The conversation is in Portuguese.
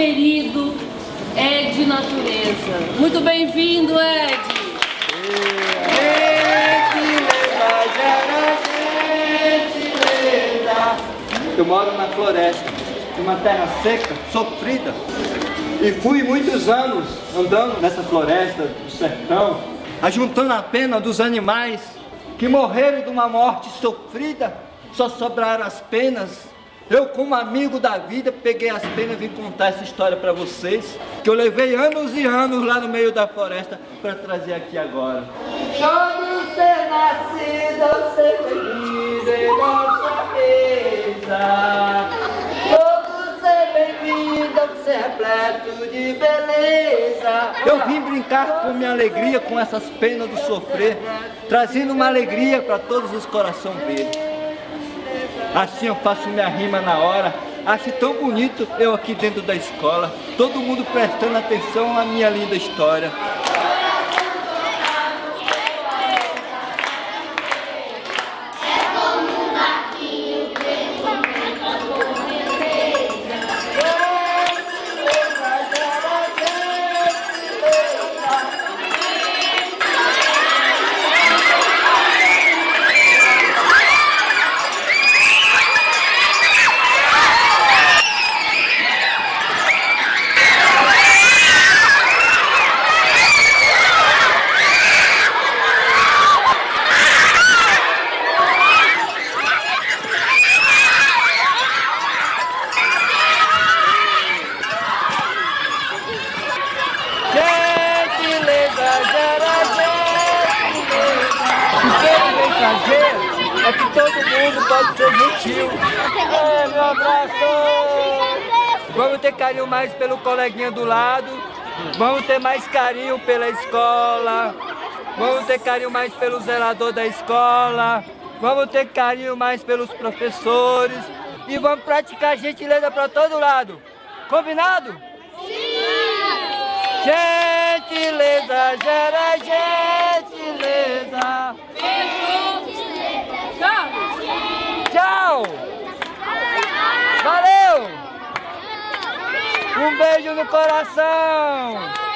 querido é Ed Natureza. Muito bem-vindo, Ed! Eu moro na floresta, numa terra seca, sofrida. E fui muitos anos andando nessa floresta do sertão, ajuntando a pena dos animais que morreram de uma morte sofrida, só sobraram as penas eu, como amigo da vida, peguei as penas e vim contar essa história para vocês, que eu levei anos e anos lá no meio da floresta para trazer aqui agora. Todo ser nascido, ser feliz em nossa mesa. Todo ser bem-vindo, ser repleto de beleza. Eu vim brincar com minha alegria, com essas penas do sofrer, trazendo uma alegria para todos os corações verdes. Assim eu faço minha rima na hora. Acho tão bonito eu aqui dentro da escola. Todo mundo prestando atenção à minha linda história. Que todo mundo pode ser gentil. É, meu abraço! Vamos ter carinho mais pelo coleguinha do lado. Vamos ter mais carinho pela escola. Vamos ter carinho mais pelo zelador da escola. Vamos ter carinho mais pelos professores. E vamos praticar gentileza para todo lado. Combinado? Sim! Gentileza gera Um beijo no coração!